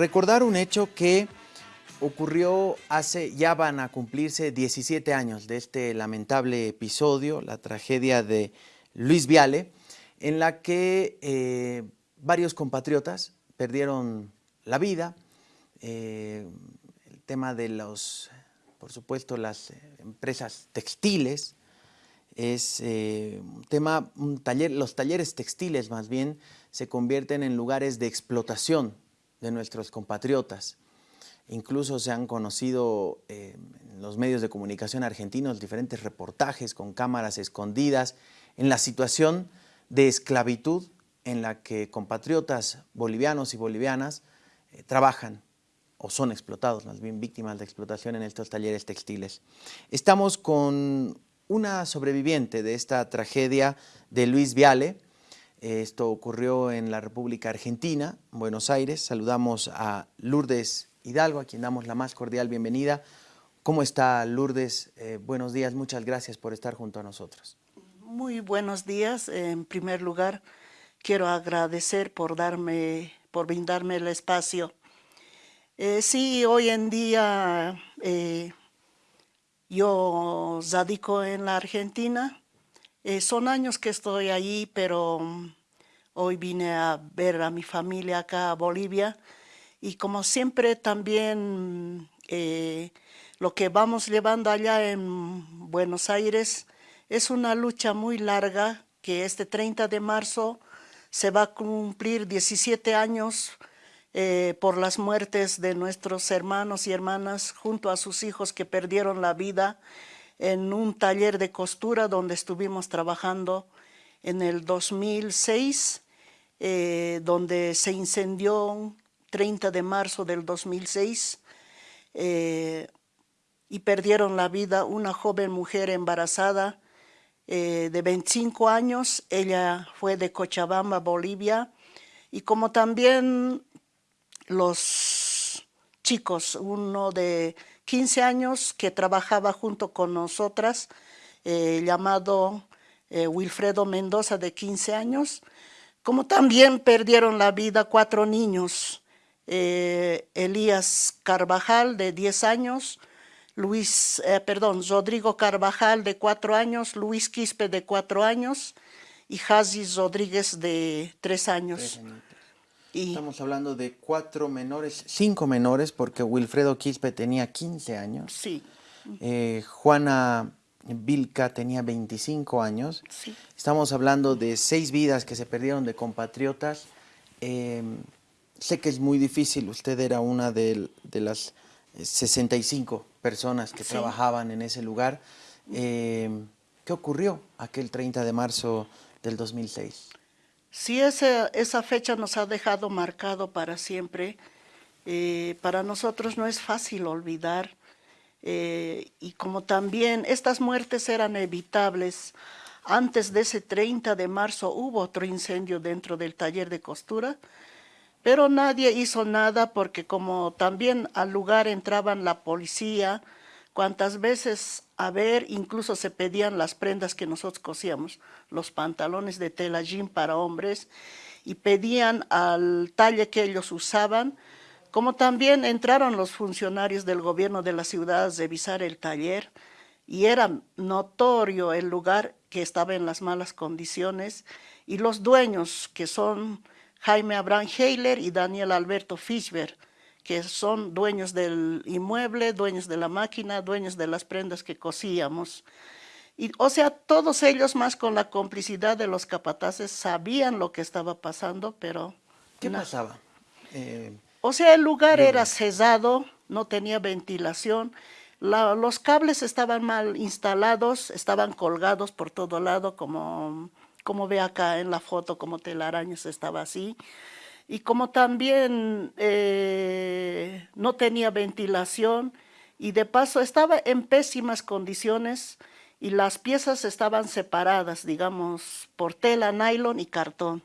recordar un hecho que ocurrió hace, ya van a cumplirse 17 años de este lamentable episodio, la tragedia de Luis Viale, en la que eh, varios compatriotas perdieron la vida, eh, el tema de los, por supuesto, las empresas textiles, es eh, un tema, taller, los talleres textiles más bien se convierten en lugares de explotación de nuestros compatriotas. Incluso se han conocido eh, en los medios de comunicación argentinos diferentes reportajes con cámaras escondidas en la situación de esclavitud en la que compatriotas bolivianos y bolivianas eh, trabajan o son explotados, más bien víctimas de explotación en estos talleres textiles. Estamos con una sobreviviente de esta tragedia de Luis Viale. Esto ocurrió en la República Argentina, Buenos Aires. Saludamos a Lourdes Hidalgo, a quien damos la más cordial bienvenida. ¿Cómo está Lourdes? Eh, buenos días, muchas gracias por estar junto a nosotros. Muy buenos días. En primer lugar, quiero agradecer por, darme, por brindarme el espacio. Eh, sí, hoy en día eh, yo radico en la Argentina. Eh, son años que estoy allí, pero mm, hoy vine a ver a mi familia acá a Bolivia. Y como siempre también eh, lo que vamos llevando allá en Buenos Aires es una lucha muy larga que este 30 de marzo se va a cumplir 17 años eh, por las muertes de nuestros hermanos y hermanas junto a sus hijos que perdieron la vida en un taller de costura donde estuvimos trabajando en el 2006, eh, donde se incendió 30 de marzo del 2006 eh, y perdieron la vida una joven mujer embarazada de 25 años, ella fue de Cochabamba, Bolivia, y como también los chicos, uno de 15 años que trabajaba junto con nosotras, eh, llamado eh, Wilfredo Mendoza de 15 años, como también perdieron la vida cuatro niños, eh, Elías Carvajal de 10 años, Luis, perdón, Rodrigo Carvajal de 4 años, Luis Quispe de 4 años y Jazis Rodríguez de 3 años. Estamos hablando de cuatro menores, cinco menores, porque Wilfredo Quispe tenía 15 años. Sí. Eh, Juana Vilca tenía 25 años. Sí. Estamos hablando de seis vidas que se perdieron de compatriotas. Em, sé que es muy difícil, usted era una de, las 65 personas que trabajaban en ese lugar. Em, ¿Qué ocurrió aquel 30 de marzo del 2006? Sí, esa, esa fecha nos ha dejado marcado para siempre. Eh, para nosotros no es fácil olvidar. Eh, y como también estas muertes eran evitables, antes de ese 30 de marzo hubo otro incendio dentro del taller de costura, pero nadie hizo nada porque como también al lugar entraban la policía, cuantas veces a ver, incluso se pedían las prendas que nosotros cosíamos, los pantalones de tela jean para hombres, y pedían al talle que ellos usaban, como también entraron los funcionarios del gobierno de la ciudad a revisar el taller, y era notorio el lugar que estaba en las malas condiciones, y los dueños, que son Jaime Abraham Heiler y Daniel Alberto Fischber, que son dueños del inmueble, dueños de la máquina, dueños de las prendas que cosíamos. Y, o sea, todos ellos más con la complicidad de los capataces sabían lo que estaba pasando, pero... ¿Qué pasaba? Eh, o sea, el lugar era cesado, no tenía ventilación, los cables estaban mal instalados, estaban colgados por todo lado, como, como ve acá en la foto, como telarañas estaba así y como también eh, no tenía ventilación y de paso estaba en pésimas condiciones y las piezas estaban separadas, digamos, por tela, nylon y cartón.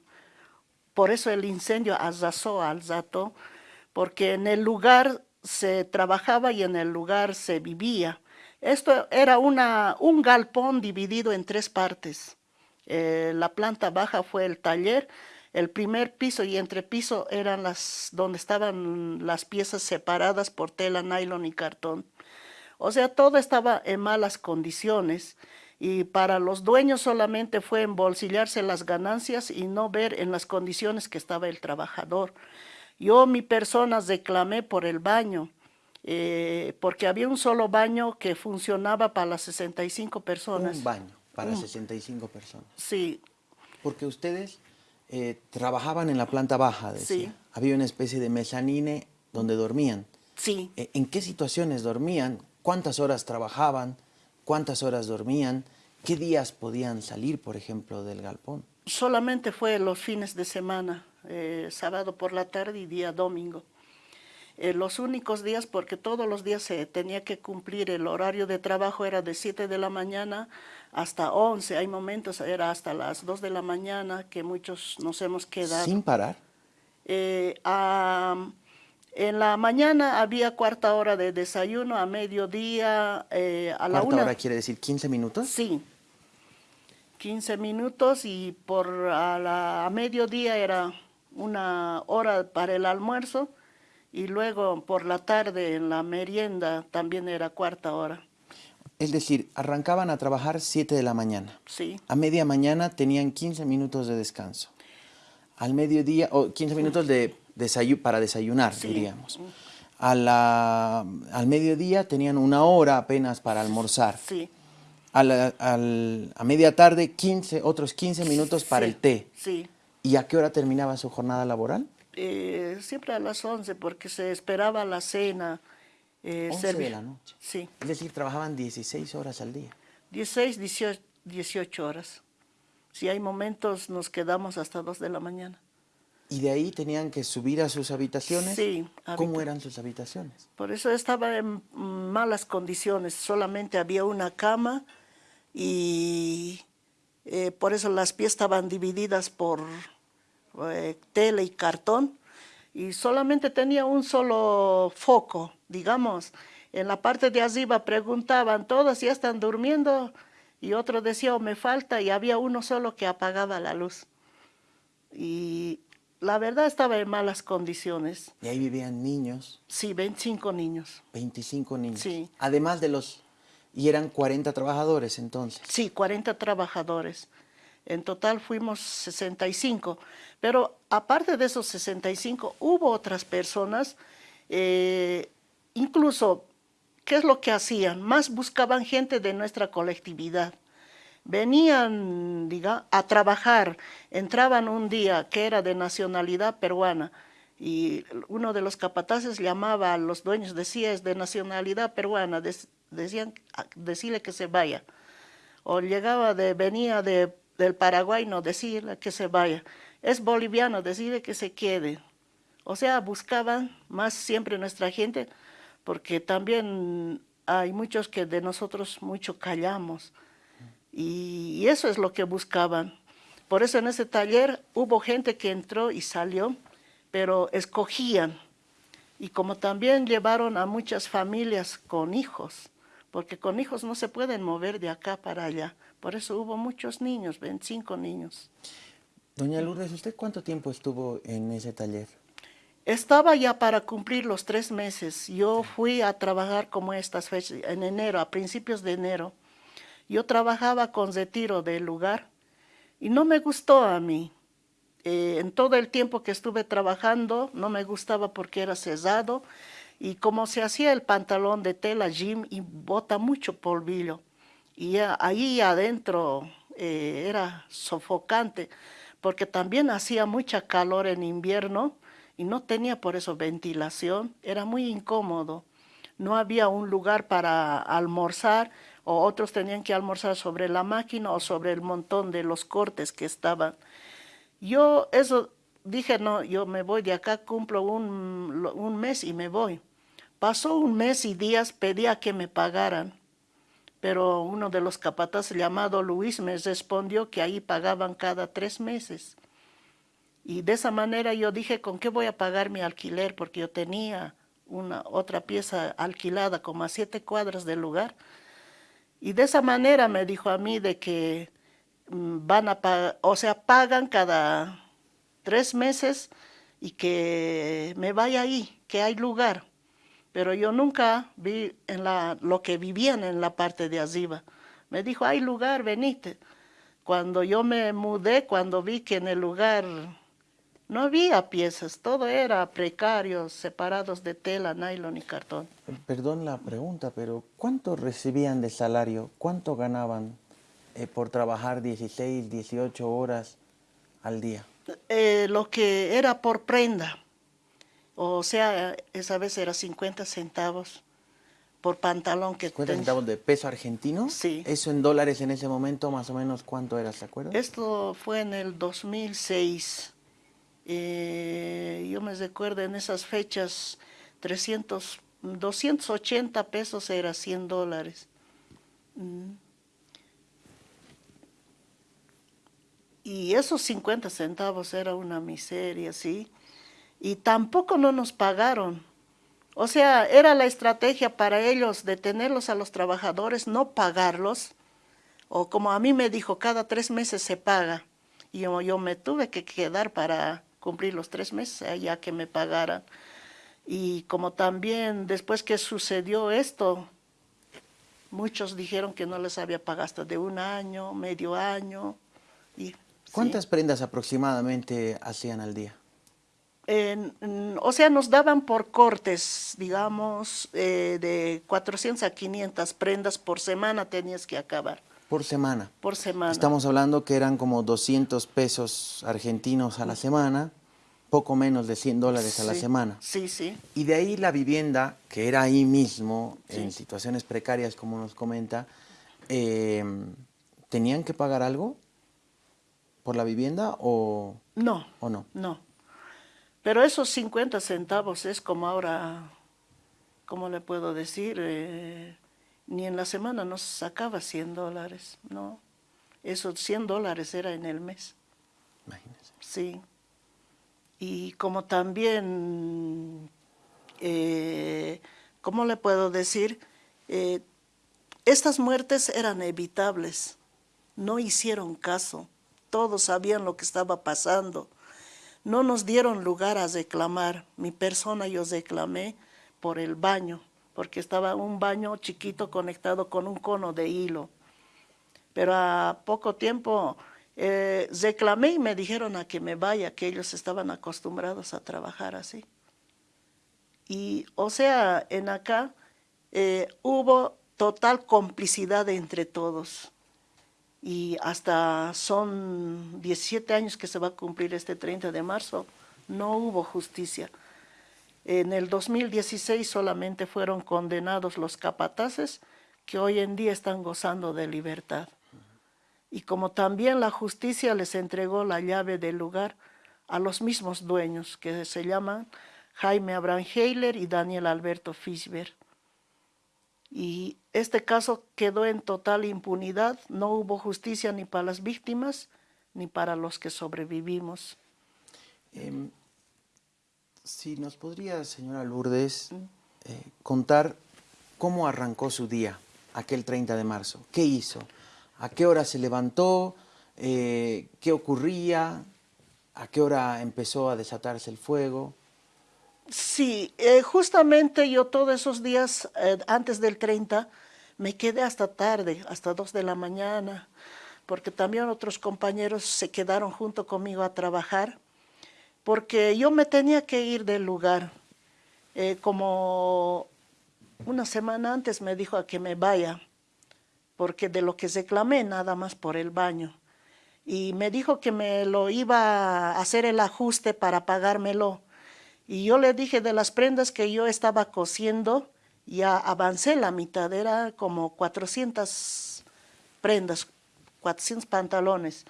Por eso el incendio arrasó al porque en el lugar se trabajaba y en el lugar se vivía. Esto era una, un galpón dividido en tres partes. Eh, la planta baja fue el taller, El primer piso y entrepiso eran las donde estaban las piezas separadas por tela, nylon y cartón. O sea, todo estaba en malas condiciones y para los dueños solamente fue embolsillarse las ganancias y no ver en las condiciones que estaba el trabajador. Yo, mi persona, reclamé por el baño, eh, porque había un solo baño que funcionaba para las 65 personas. Un baño para 65 personas. Sí. Porque ustedes eh, trabajaban en la planta baja, decía. Sí. Había una especie de mezanine donde dormían. Sí. Eh, ¿En qué situaciones dormían? ¿Cuántas horas trabajaban? ¿Cuántas horas dormían? ¿Qué días podían salir, por ejemplo, del galpón? Solamente fue los fines de semana, eh, sábado por la tarde y día domingo. Eh, los únicos días, porque todos los días se tenía que cumplir el horario de trabajo, era de 7 de la mañana hasta 11. Hay momentos, era hasta las 2 de la mañana que muchos nos hemos quedado. ¿Sin parar? Eh, en la mañana había cuarta hora de desayuno, a mediodía, eh, a la una. ¿Cuarta hora quiere decir 15 minutos? Sí, 15 minutos y por a, la, a mediodía era una hora para el almuerzo y luego por la tarde en la merienda también era cuarta hora. Es decir, arrancaban a trabajar 7 de la mañana. Sí. A media mañana tenían 15 minutos de descanso. Al mediodía, o 15 minutos de para desayunar, diríamos. A la, al mediodía tenían una hora apenas para almorzar. Sí. A, la, al, a media tarde, 15, otros 15 minutos para el té. Sí. ¿Y a qué hora terminaba su jornada laboral? Eh, siempre a las 11, porque se esperaba la cena. Eh, 11 de la noche. Sí. Es decir, trabajaban 16 horas al día. 16, 18, 18 horas. Si hay momentos, nos quedamos hasta 2 de la mañana. ¿Y de ahí tenían que subir a sus habitaciones? Sí. ¿Cómo eran sus habitaciones? Por eso estaba en malas condiciones, solamente había una cama y eh, por eso las piezas estaban divididas por eh, tela y cartón y solamente tenía un solo foco, digamos. En la parte de arriba preguntaban, ¿todos ya están durmiendo? Y otro decía, oh, me falta, y había uno solo que apagaba la luz. Y la verdad estaba en malas condiciones. ¿Y ahí vivían niños? Sí, 25 niños. 25 niños. Sí. Además de los... ¿Y eran 40 trabajadores entonces? Sí, 40 trabajadores. En total fuimos 65. Pero aparte de esos 65, hubo otras personas, eh, incluso, ¿qué es lo que hacían? Más buscaban gente de nuestra colectividad venían diga, a trabajar, entraban un día que era de nacionalidad peruana y uno de los capataces llamaba a los dueños, decía es de nacionalidad peruana, decían decirle que se vaya. O llegaba de, venía de, del Paraguay, no decirle que se vaya. Es boliviano, decirle que se quede. O sea, buscaban más siempre nuestra gente, porque también hay muchos que de nosotros mucho callamos. Y eso es lo que buscaban. Por eso en ese taller hubo gente que entró y salió, pero escogían. Y como también llevaron a muchas familias con hijos, porque con hijos no se pueden mover de acá para allá. Por eso hubo muchos niños, 25 niños. Doña Lourdes, ¿usted cuánto tiempo estuvo en ese taller? Estaba ya para cumplir los tres meses. Yo fui a trabajar como estas fechas, en enero, a principios de enero. Yo trabajaba con retiro del lugar y no me gustó a mí. Eh, en todo el tiempo que estuve trabajando no me gustaba porque era cesado y como se hacía el pantalón de tela Jim y bota mucho polvillo. Y ahí adentro eh, era sofocante porque también hacía mucha calor en invierno y no tenía por eso ventilación, era muy incómodo. No había un lugar para almorzar o otros tenían que almorzar sobre la máquina o sobre el montón de los cortes que estaban. Yo eso dije, no, yo me voy de acá, cumplo un, un mes y me voy. Pasó un mes y días, pedía que me pagaran, pero uno de los capataces llamado Luis me respondió que ahí pagaban cada tres meses. Y de esa manera yo dije, ¿con qué voy a pagar mi alquiler? Porque yo tenía una otra pieza alquilada como a siete cuadras del lugar y de esa manera me dijo a mí de que mm, van a pagar, o sea, pagan cada tres meses y que me vaya ahí, que hay lugar. Pero yo nunca vi en la, lo que vivían en la parte de arriba. Me dijo, hay lugar, venite. Cuando yo me mudé, cuando vi que en el lugar no había piezas, todo era precario, separados de tela, nylon y cartón. Perdón la pregunta, pero ¿cuánto recibían de salario? ¿Cuánto ganaban eh, por trabajar 16, 18 horas al día? Eh, lo que era por prenda, o sea, esa vez era 50 centavos por pantalón que 50 centavos de peso argentino. Sí. Eso en dólares en ese momento, más o menos, ¿cuánto era, se acuerda? Esto fue en el 2006. Eh, yo me recuerdo en esas fechas, 300, 280 pesos era 100 dólares. Mm. Y esos 50 centavos era una miseria, ¿sí? Y tampoco no nos pagaron o sea, era la estrategia para ellos detenerlos a los trabajadores, no pagarlos, o como a mí me dijo, cada tres meses se paga. Y yo, yo me tuve que quedar para cumplir los tres meses, ya que me pagaran. Y como también después que sucedió esto, muchos dijeron que no les había pagado hasta de un año, medio año. Y, ¿Cuántas prendas aproximadamente hacían al día? O sea, nos daban por cortes, digamos, eh, de 400 a 500 prendas por semana tenías que acabar. Por semana. Por semana. Estamos hablando que eran como 200 pesos argentinos a la semana, poco menos de 100 dólares a la semana. Sí, sí. Y de ahí la vivienda, que era ahí mismo, en situaciones precarias, como nos comenta, em, ¿tenían que pagar algo por la vivienda o, no, o no? No. Pero esos 50 centavos es como ahora, ¿cómo le puedo decir? Eh, ni en la semana nos sacaba 100 dólares, ¿no? Esos 100 dólares era en el mes. Sí. Y como también, eh, ¿cómo le puedo decir? Eh, estas muertes eran evitables, no hicieron caso, todos sabían lo que estaba pasando no nos dieron lugar a reclamar. Mi persona yo reclamé por el baño, porque estaba un baño chiquito conectado con un cono de hilo. Pero a poco tiempo eh, reclamé y me dijeron a que me vaya, que ellos estaban acostumbrados a trabajar así. Y, o sea, en acá eh, hubo total complicidad entre todos y hasta son 17 años que se va a cumplir este 30 de marzo, no hubo justicia. En el 2016 solamente fueron condenados los capataces que hoy en día están gozando de libertad. Y como también la justicia les entregó la llave del lugar a los mismos dueños que se llaman Jaime Abraham Heiler y Daniel Alberto Fischber y este caso quedó en total impunidad, no hubo justicia ni para las víctimas ni para los que sobrevivimos. Em, si nos podría, señora Lourdes, mm. eh, contar cómo arrancó su día aquel 30 de marzo, qué hizo, a qué hora se levantó, eh, qué ocurría, a qué hora empezó a desatarse el fuego. Sí, eh, justamente yo todos esos días eh, antes del 30 me quedé hasta tarde, hasta 2 de la mañana, porque también otros compañeros se quedaron junto conmigo a trabajar, porque yo me tenía que ir del lugar. Eh, como una semana antes me dijo a que me vaya, porque de lo que reclamé nada más por el baño. Y me dijo que me lo iba a hacer el ajuste para pagármelo y yo le dije de las prendas que yo estaba cosiendo, ya avancé la mitad, era como 400 prendas, 400 pantalones.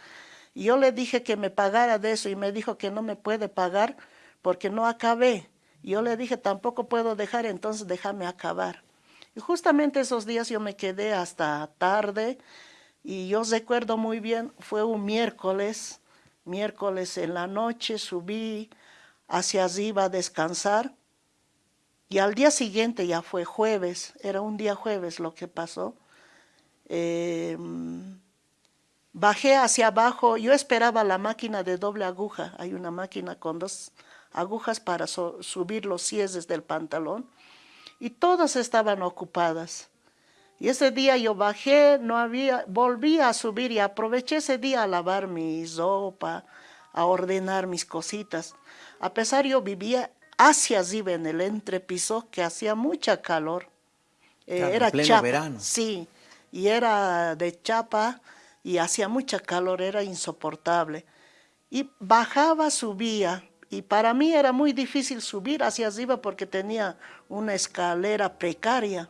Y yo le dije que me pagara de eso y me dijo que no me puede pagar porque no acabé. Yo le dije, tampoco puedo dejar, entonces déjame acabar. Y justamente esos días yo me quedé hasta tarde y yo recuerdo muy bien, fue un miércoles, miércoles en la noche subí hacia arriba a descansar. Y al día siguiente ya fue jueves, era un día jueves lo que pasó. Em, Bajé hacia abajo, yo esperaba la máquina de doble aguja, hay una máquina con dos agujas para subir los cieses del pantalón, y todas estaban ocupadas. Y ese día yo bajé, no había, volví a subir y aproveché ese día a lavar mi sopa, a ordenar mis cositas. A pesar yo vivía hacia arriba en el entrepiso que hacía mucha calor. Eh, era chapa, verano. Sí, y era de chapa y hacía mucha calor, era insoportable. Y bajaba, subía, y para mí era muy difícil subir hacia arriba porque tenía una escalera precaria.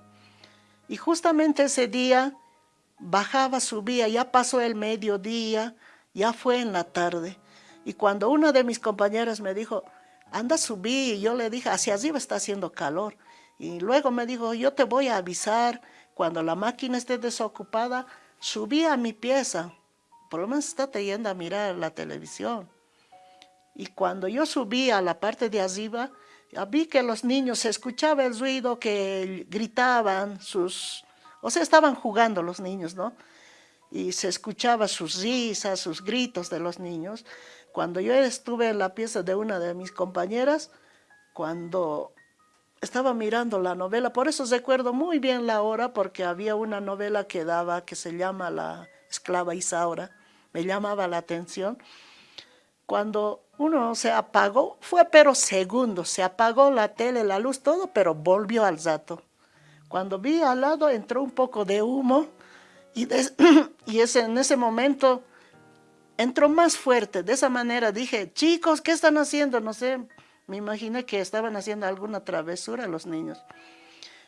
Y justamente ese día bajaba, subía, ya pasó el mediodía, ya fue en la tarde. Y cuando una de mis compañeras me dijo, anda a subir, y yo le dije, hacia arriba está haciendo calor. Y luego me dijo, yo te voy a avisar, cuando la máquina esté desocupada, subí a mi pieza. Por lo menos está yendo a mirar la televisión. Y cuando yo subí a la parte de arriba, vi que los niños, se escuchaba el ruido que gritaban sus, o sea, estaban jugando los niños, ¿no? Y se escuchaba sus risas, sus gritos de los niños. Cuando yo estuve en la pieza de una de mis compañeras, cuando estaba mirando la novela, por eso recuerdo muy bien la hora, porque había una novela que daba, que se llama La esclava Isaura, me llamaba la atención. Cuando uno se apagó, fue pero segundos, se apagó la tele, la luz, todo, pero volvió al rato. Cuando vi al lado entró un poco de humo y, y ese, en ese momento entró más fuerte. De esa manera dije, chicos, ¿qué están haciendo? No sé, me imaginé que estaban haciendo alguna travesura los niños.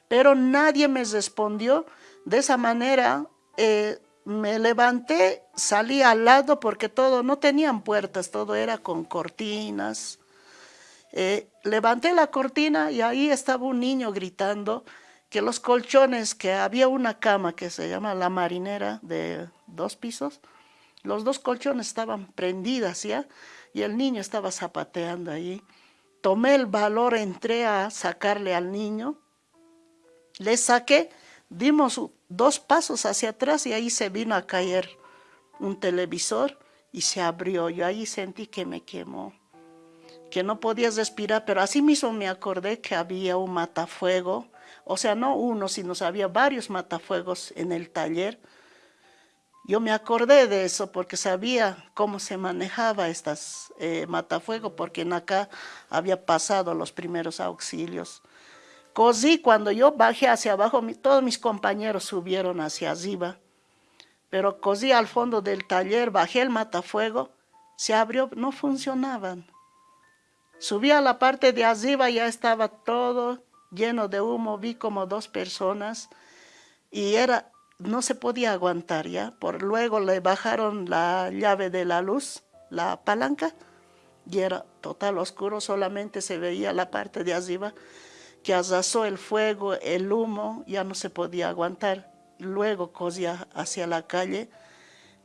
Pero nadie me respondió. De esa manera eh, me levanté, salí al lado porque todo, no tenían puertas, todo era con cortinas. Eh, levanté la cortina y ahí estaba un niño gritando que los colchones, que había una cama que se llama la marinera de dos pisos, los dos colchones estaban prendidas ya y el niño estaba zapateando ahí. Tomé el valor, entré a sacarle al niño, le saqué, dimos dos pasos hacia atrás y ahí se vino a caer un televisor y se abrió. Yo ahí sentí que me quemó, que no podía respirar, pero así mismo me acordé que había un matafuego, o sea, no uno, sino había varios matafuegos en el taller. Yo me acordé de eso porque sabía cómo se manejaba estas eh, matafuegos, porque en acá había pasado los primeros auxilios. Cosí, cuando yo bajé hacia abajo, todos mis compañeros subieron hacia arriba. Pero cosí al fondo del taller, bajé el matafuego, se abrió, no funcionaban. Subí a la parte de arriba, ya estaba todo lleno de humo, vi como dos personas y era, no se podía aguantar ya. Por luego le bajaron la llave de la luz, la palanca, y era total oscuro, solamente se veía la parte de arriba que arrasó el fuego, el humo, ya no se podía aguantar. Luego cosía hacia la calle,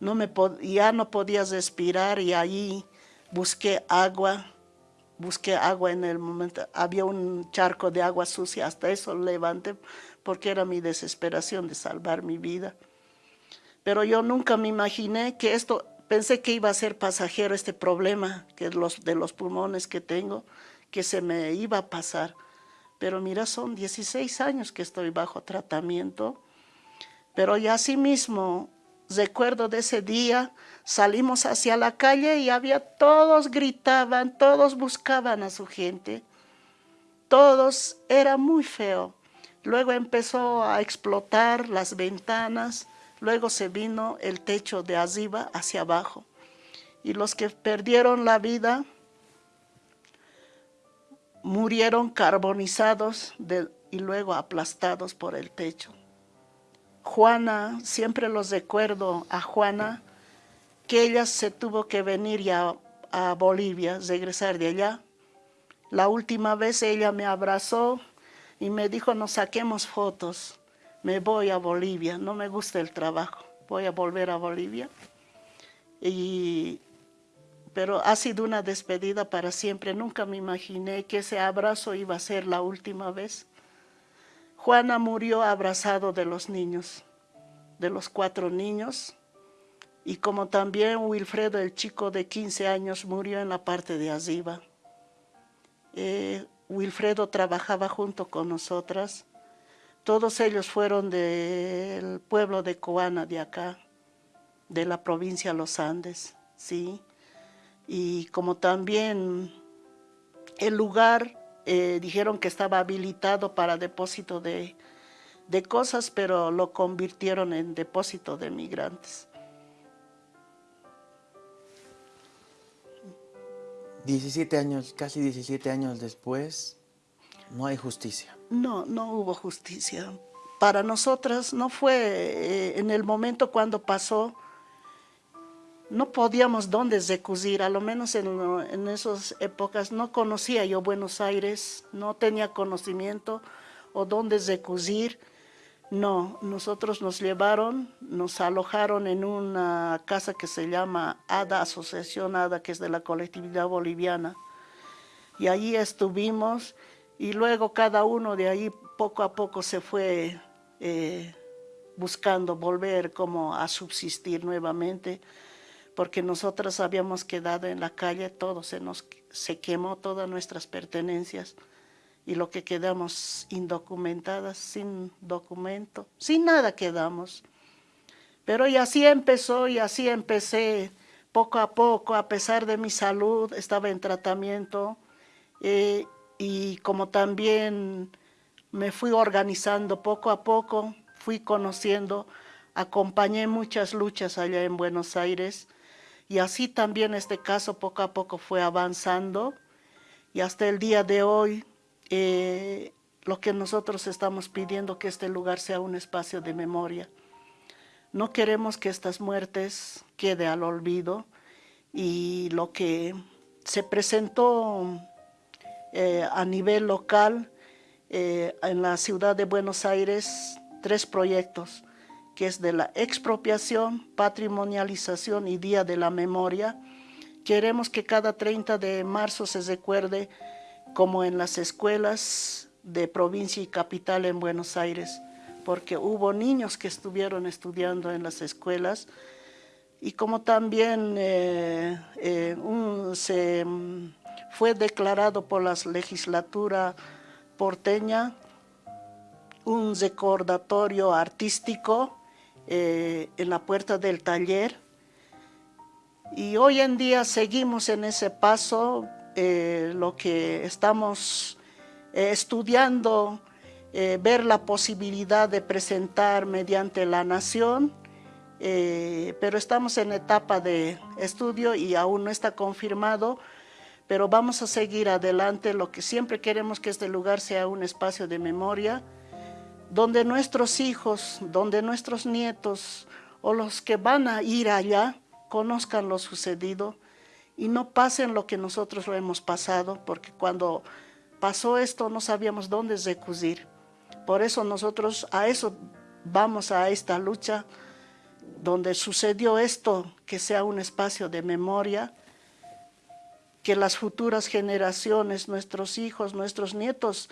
no me ya no podía respirar y ahí busqué agua, busqué agua en el momento, había un charco de agua sucia, hasta eso levanté porque era mi desesperación de salvar mi vida. Pero yo nunca me imaginé que esto, pensé que iba a ser pasajero este problema que de los pulmones que tengo, que se me iba a pasar pero mira, son 16 años que estoy bajo tratamiento, pero ya así mismo recuerdo de ese día, salimos hacia la calle y había, todos gritaban, todos buscaban a su gente, todos, era muy feo. Luego empezó a explotar las ventanas, luego se vino el techo de arriba hacia abajo. Y los que perdieron la vida murieron carbonizados y luego aplastados por el techo. Juana, siempre los recuerdo a Juana, que ella se tuvo que venir ya a Bolivia, regresar de allá. La última vez ella me abrazó y me dijo, nos saquemos fotos, me voy a Bolivia, no me gusta el trabajo, voy a volver a Bolivia. Y pero ha sido una despedida para siempre. Nunca me imaginé que ese abrazo iba a ser la última vez. Juana murió abrazado de los niños, de los cuatro niños. Y como también Wilfredo, el chico de 15 años, murió en la parte de arriba. Eh, Wilfredo trabajaba junto con nosotras. Todos ellos fueron del pueblo de Coana, de acá, de la provincia de Los Andes, ¿sí? Y como también el lugar eh, dijeron que estaba habilitado para depósito de, de cosas, pero lo convirtieron en depósito de migrantes. 17 años, casi 17 años después, no hay justicia. No, no hubo justicia. Para nosotras no fue eh, en el momento cuando pasó, no podíamos dónde recusir, a lo menos en, en esas épocas no conocía yo Buenos Aires, no tenía conocimiento o dónde recusir. No, nosotros nos llevaron, nos alojaron en una casa que se llama ADA, Asociación ADA, que es de la colectividad boliviana. Y allí estuvimos y luego cada uno de ahí poco a poco se fue eh, buscando volver como a subsistir nuevamente, porque nosotros habíamos quedado en la calle, todo se nos se quemó, todas nuestras pertenencias y lo que quedamos indocumentadas, sin documento, sin nada quedamos. Pero y así empezó y así empecé poco a poco, a pesar de mi salud, estaba en tratamiento eh, y como también me fui organizando poco a poco, fui conociendo, acompañé muchas luchas allá en Buenos Aires y así también este caso poco a poco fue avanzando y hasta el día de hoy eh, lo que nosotros estamos pidiendo que este lugar sea un espacio de memoria. No queremos que estas muertes quede al olvido y lo que se presentó eh, a nivel local eh, en la ciudad de Buenos Aires, tres proyectos, que es de la expropiación, patrimonialización y Día de la Memoria. Queremos que cada 30 de marzo se recuerde como en las escuelas de provincia y capital en Buenos Aires, porque hubo niños que estuvieron estudiando en las escuelas y como también eh, eh, se mm, fue declarado por la legislatura porteña un recordatorio artístico eh, en la puerta del taller. Y hoy en día seguimos en ese paso eh, lo que estamos eh, estudiando, eh, ver la posibilidad de presentar mediante la nación, pero estamos en etapa de estudio y aún no está confirmado, pero vamos a seguir adelante. Lo que siempre queremos que este lugar sea un espacio de memoria, donde nuestros hijos, donde nuestros nietos o los que van a ir allá conozcan lo sucedido, y no pasen lo que nosotros lo hemos pasado, porque cuando pasó esto no sabíamos dónde recurrir. Por eso nosotros a eso vamos a esta lucha, donde sucedió esto, que sea un espacio de memoria, que las futuras generaciones, nuestros hijos, nuestros nietos,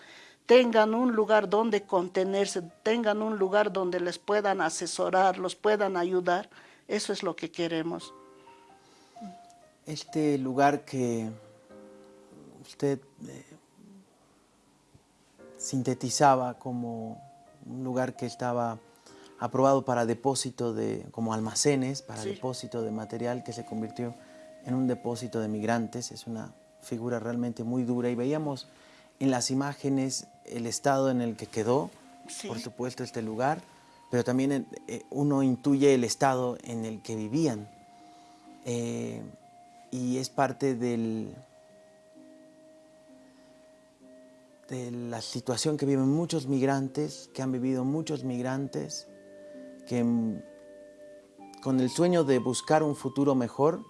tengan un lugar donde contenerse, tengan un lugar donde les puedan asesorar, los puedan ayudar. Eso es lo que queremos. Este lugar que usted eh, sintetizaba como un lugar que estaba aprobado para depósito de, como almacenes, para depósito de material que se convirtió en un depósito de migrantes. Es una figura realmente muy dura y veíamos en las imágenes el estado en el que quedó, por supuesto, este lugar, pero también eh, uno intuye el estado en el que vivían. Eh, y es parte del, de la situación que viven muchos migrantes, que han vivido muchos migrantes, que con el sueño de buscar un futuro mejor,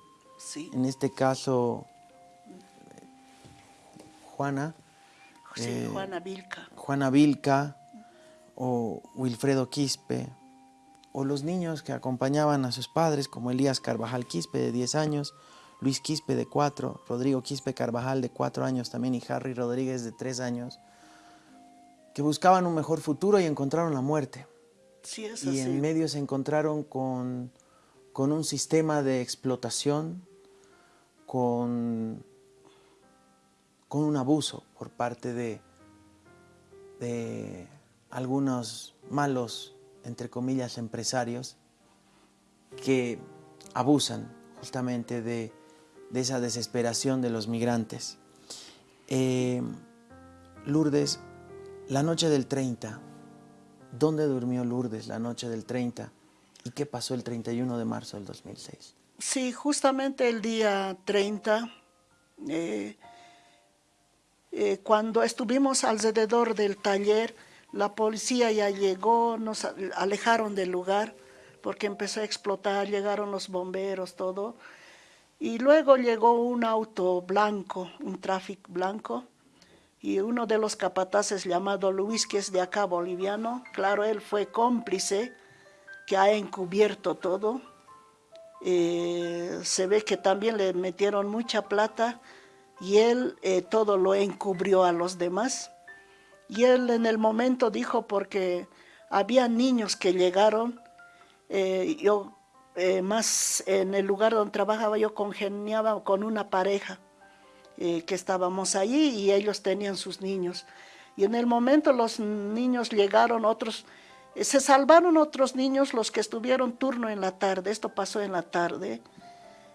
en este caso Juana, eh, Juana Vilca. Juana Vilca o Wilfredo Quispe, o los niños que acompañaban a sus padres, como Elías Carvajal Quispe, de 10 años, Luis Quispe de 4, Rodrigo Quispe Carvajal de 4 años también y Harry Rodríguez de 3 años, que buscaban un mejor futuro y encontraron la muerte. Sí, es y en medio se encontraron con con un sistema de explotación, con, con un abuso por parte de, de algunos malos, entre comillas, empresarios que abusan justamente de, esa desesperación de los migrantes. Eh, Lourdes, la noche del 30, ¿dónde durmió Lourdes la noche del 30? ¿Y qué pasó el 31 de marzo del 2006? Sí, justamente el día 30, eh, eh, cuando estuvimos alrededor del taller, la policía ya llegó, nos alejaron del lugar porque empezó a explotar, llegaron los bomberos, todo. Y luego llegó un auto blanco, un tráfico blanco, y uno de los capataces llamado Luis, que es de acá boliviano, claro, él fue cómplice, que ha encubierto todo. Eh, se ve que también le metieron mucha plata y él eh, todo lo encubrió a los demás. Y él en el momento dijo, porque había niños que llegaron, eh, yo más en el lugar donde trabajaba yo congeniaba con una pareja que estábamos allí y ellos tenían sus niños. Y en el momento los niños llegaron, otros eh, se salvaron otros niños, los que estuvieron turno en la tarde, esto pasó en la tarde,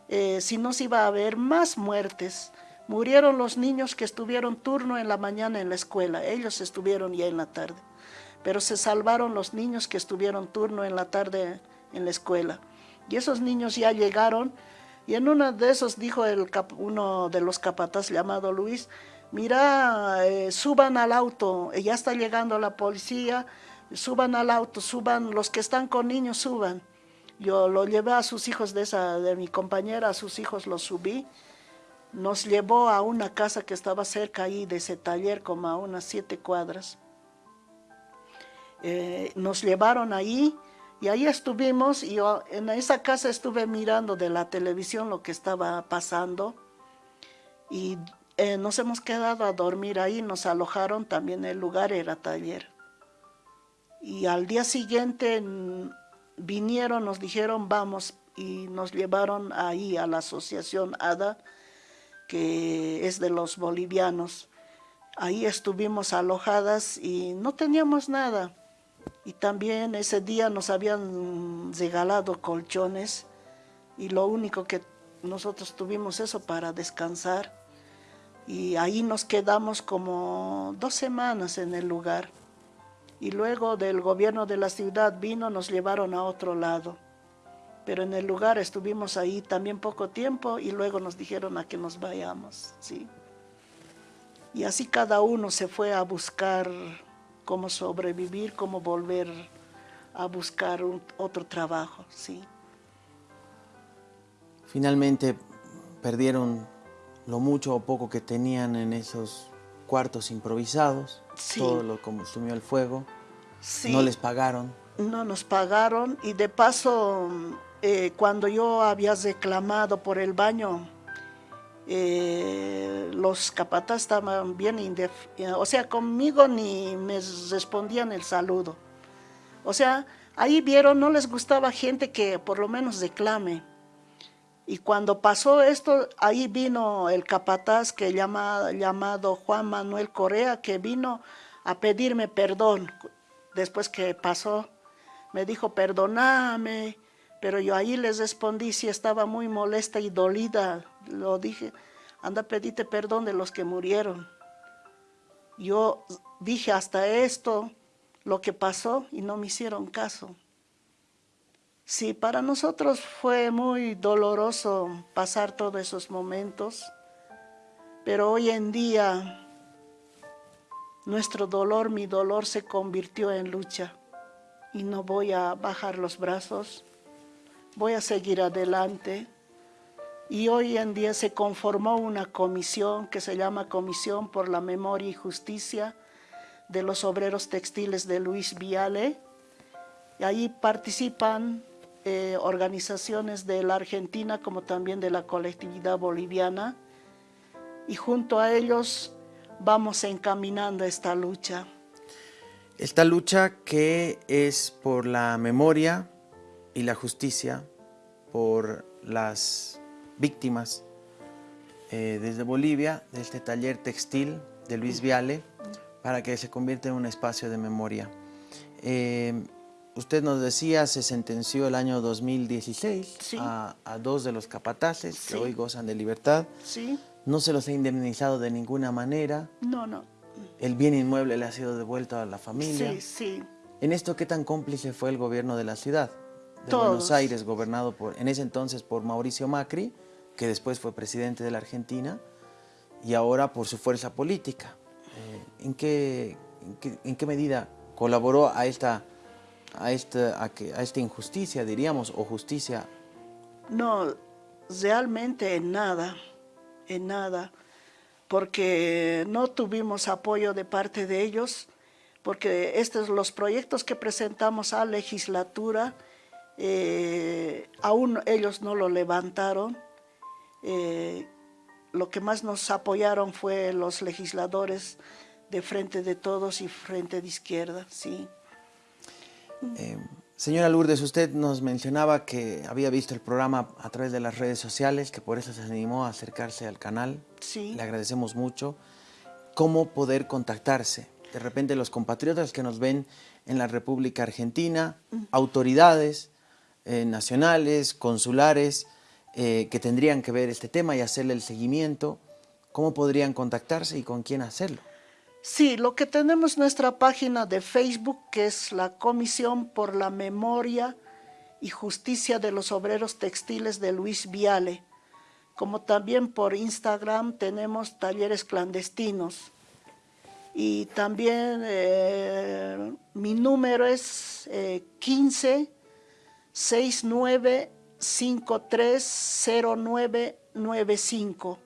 eh, si no se iba a haber más muertes. Murieron los niños que estuvieron turno en la mañana en la escuela, ellos estuvieron ya en la tarde. Pero se salvaron los niños que estuvieron turno en la tarde en la escuela. Y esos niños ya llegaron, y en uno de esos dijo el uno de los capataz llamado Luis, mira, eh, suban al auto, ya está llegando la policía, suban al auto, suban, los que están con niños suban. Yo lo llevé a sus hijos de, esa, de mi compañera, a sus hijos los subí. Nos llevó a una casa que estaba cerca ahí de ese taller, como a unas siete cuadras. Eh, nos llevaron ahí y ahí estuvimos y yo en esa casa estuve mirando de la televisión lo que estaba pasando y eh, nos hemos quedado a dormir ahí, nos alojaron, también el lugar era taller. Y al día siguiente vinieron, nos dijeron vamos y nos llevaron ahí a la asociación ADA, que es de los bolivianos. Ahí estuvimos alojadas y no teníamos nada. Y también ese día nos habían regalado colchones y lo único que nosotros tuvimos eso para descansar. Y ahí nos quedamos como dos semanas en el lugar y luego del gobierno de la ciudad vino, nos llevaron a otro lado. Pero en el lugar estuvimos ahí también poco tiempo y luego nos dijeron a que nos vayamos, ¿sí? Y así cada uno se fue a buscar cómo sobrevivir, cómo volver a buscar otro trabajo, ¿sí? Finalmente perdieron lo mucho o poco que tenían en esos cuartos improvisados, todo lo consumió el fuego, no les pagaron. No nos pagaron y de paso, eh, cuando yo había reclamado por el baño, eh, los capataz estaban bien, o sea, conmigo ni me respondían el saludo. O sea, ahí vieron, no les gustaba gente que por lo menos reclame. Y cuando pasó esto, ahí vino el capataz que llama, llamado Juan Manuel Correa, que vino a pedirme perdón. Después que pasó, me dijo, perdóname, pero yo ahí les respondí si estaba muy molesta y dolida. Lo dije, anda, pedite perdón de los que murieron. Yo dije hasta esto, lo que pasó, y no me hicieron caso. Sí, para nosotros fue muy doloroso pasar todos esos momentos, pero hoy en día nuestro dolor, mi dolor se convirtió en lucha y no voy a bajar los brazos, voy a seguir adelante. Y hoy en día se conformó una comisión que se llama Comisión por la Memoria y Justicia de los Obreros Textiles de Luis Viale. Y ahí participan eh, organizaciones de la Argentina como también de la colectividad boliviana y junto a ellos vamos encaminando esta lucha. Esta lucha que es por la memoria y la justicia, por las víctimas eh, desde Bolivia de este taller textil de Luis Viale para que se convierta en un espacio de memoria. Eh, usted nos decía, se sentenció el año 2016 a, dos de los capataces que hoy gozan de libertad. Sí. No se los ha indemnizado de ninguna manera. No, no. El bien inmueble le ha sido devuelto a la familia. Sí, sí. ¿En esto qué tan cómplice fue el gobierno de la ciudad? De Buenos Aires, gobernado por, en ese entonces por Mauricio Macri, que después fue presidente de la Argentina, y ahora por su fuerza política. Eh, ¿en, qué, en, qué, medida colaboró a esta, a, esta, a, que, a esta injusticia, diríamos, o justicia? No, realmente en nada, en nada, porque no tuvimos apoyo de parte de ellos, porque estos los proyectos que presentamos a legislatura, eh, aún ellos no lo levantaron, eh, lo que más nos apoyaron fue los legisladores de Frente de Todos y Frente de Izquierda, sí. Eh, señora Lourdes, usted nos mencionaba que había visto el programa a través de las redes sociales, que por eso se animó a acercarse al canal. Sí. Le agradecemos mucho. ¿Cómo poder contactarse? De repente los compatriotas que nos ven en la República Argentina, autoridades eh, nacionales, consulares, eh, que tendrían que ver este tema y hacerle el seguimiento, ¿cómo podrían contactarse y con quién hacerlo? Sí, lo que tenemos nuestra página de Facebook, que es la Comisión por la Memoria y Justicia de los Obreros Textiles de Luis Viale, como también por Instagram tenemos talleres clandestinos. Y también eh, mi número es eh, 15 69 530995.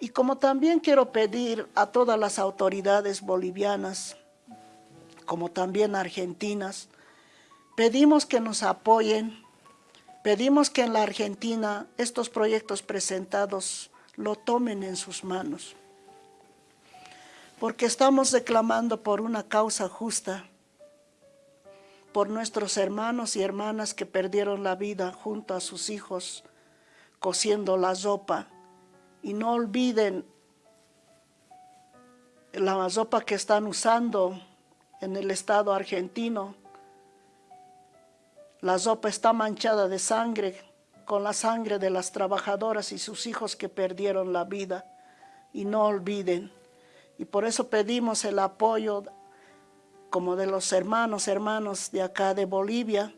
Y como también quiero pedir a todas las autoridades bolivianas, como también argentinas, pedimos que nos apoyen, pedimos que en la Argentina estos proyectos presentados lo tomen en sus manos, porque estamos reclamando por una causa justa, por nuestros hermanos y hermanas que perdieron la vida junto a sus hijos cociendo la sopa. Y no olviden la sopa que están usando en el estado argentino. La sopa está manchada de sangre, con la sangre de las trabajadoras y sus hijos que perdieron la vida. Y no olviden. Y por eso pedimos el apoyo como de los hermanos, hermanos de acá de Bolivia,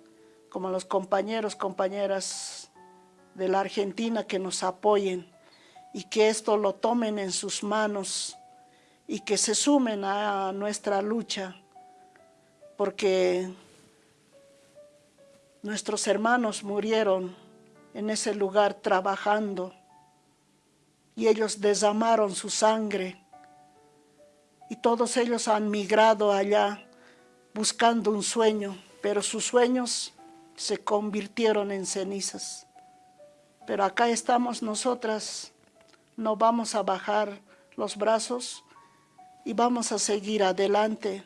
como los compañeros, compañeras de la Argentina que nos apoyen y que esto lo tomen en sus manos y que se sumen a nuestra lucha, porque nuestros hermanos murieron en ese lugar trabajando y ellos desamaron su sangre y todos ellos han migrado allá buscando un sueño, pero sus sueños se convirtieron en cenizas. Pero acá estamos nosotras, no vamos a bajar los brazos y vamos a seguir adelante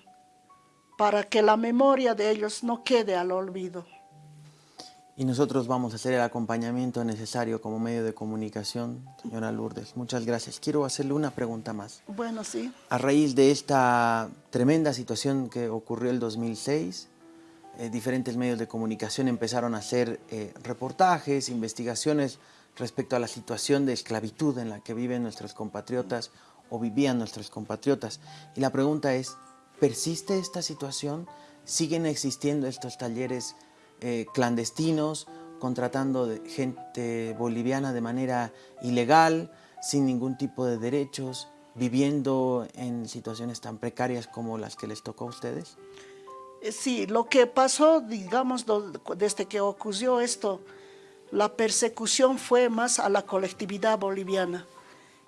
para que la memoria de ellos no quede al olvido. Y nosotros vamos a hacer el acompañamiento necesario como medio de comunicación, señora Lourdes. Muchas gracias. Quiero hacerle una pregunta más. Bueno, sí. A raíz de esta tremenda situación que ocurrió el 2006, eh, diferentes medios de comunicación empezaron a hacer eh, reportajes, investigaciones respecto a la situación de esclavitud en la que viven nuestros compatriotas o vivían nuestros compatriotas. Y la pregunta es, ¿persiste esta situación? ¿Siguen existiendo estos talleres eh, clandestinos, contratando gente boliviana de manera ilegal, sin ningún tipo de derechos, viviendo en situaciones tan precarias como las que les tocó a ustedes? Eh, sí, lo que pasó, digamos, desde que ocurrió esto, la persecución fue más a la colectividad boliviana,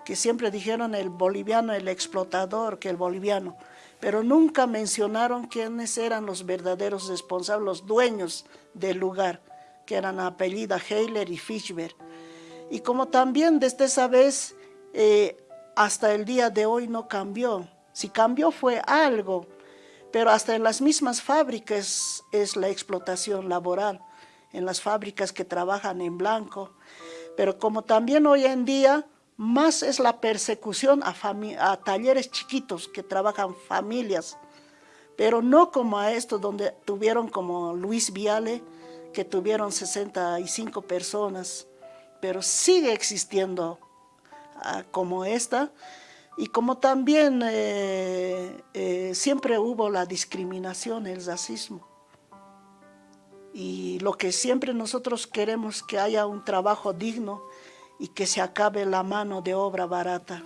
que siempre dijeron el boliviano, el explotador, que el boliviano pero nunca mencionaron quiénes eran los verdaderos responsables, los dueños del lugar, que eran apellida Heiler y Fischberg. Y como también desde esa vez eh, hasta el día de hoy no cambió, si cambió fue algo, pero hasta en las mismas fábricas es la explotación laboral. en las fábricas que trabajan en blanco. Pero como también hoy en día más es la persecución a, talleres chiquitos que trabajan familias, pero no como a estos donde tuvieron como Luis Viale, que tuvieron 65 personas, pero sigue existiendo ah, como esta, y como también eh, eh, siempre hubo la discriminación, el racismo. Y lo que siempre nosotros queremos que haya un trabajo digno y que se acabe la mano de obra barata.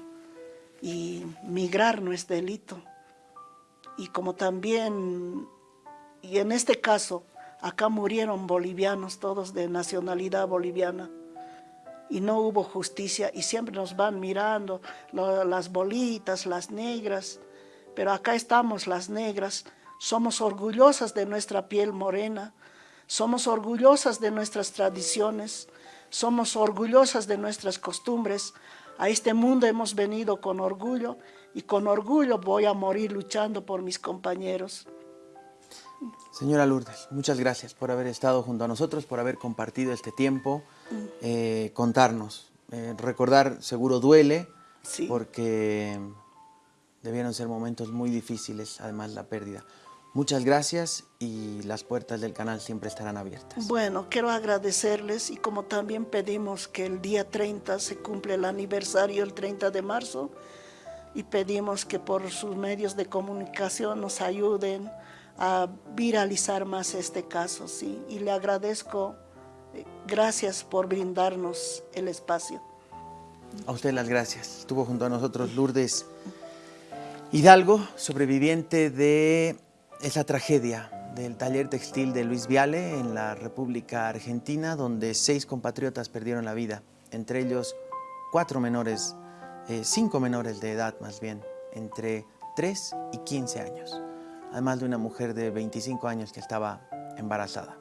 Y migrar no es delito. Y como también, y en este caso, acá murieron bolivianos, todos de nacionalidad boliviana. Y no hubo justicia y siempre nos van mirando las bolitas, las negras, pero acá estamos las negras, somos orgullosas de nuestra piel morena, somos orgullosas de nuestras tradiciones, somos orgullosas de nuestras costumbres, a este mundo hemos venido con orgullo y con orgullo voy a morir luchando por mis compañeros. Señora Lourdes, muchas gracias por haber estado junto a nosotros, por haber compartido este tiempo, eh, contarnos. Eh, recordar seguro duele, porque debieron ser momentos muy difíciles, además la pérdida. Muchas gracias y las puertas del canal siempre estarán abiertas. Bueno, quiero agradecerles y como también pedimos que el día 30 se cumple el aniversario, el 30 de marzo, y pedimos que por sus medios de comunicación nos ayuden a viralizar más este caso, ¿sí? Y le agradezco, eh, gracias por brindarnos el espacio. A usted las gracias. Estuvo junto a nosotros Lourdes Hidalgo, sobreviviente de esa tragedia del taller textil de Luis Viale en la República Argentina, donde seis compatriotas perdieron la vida, entre ellos cuatro menores, eh, cinco menores de edad más bien, entre 3 y 15 años además de una mujer de 25 años que estaba embarazada.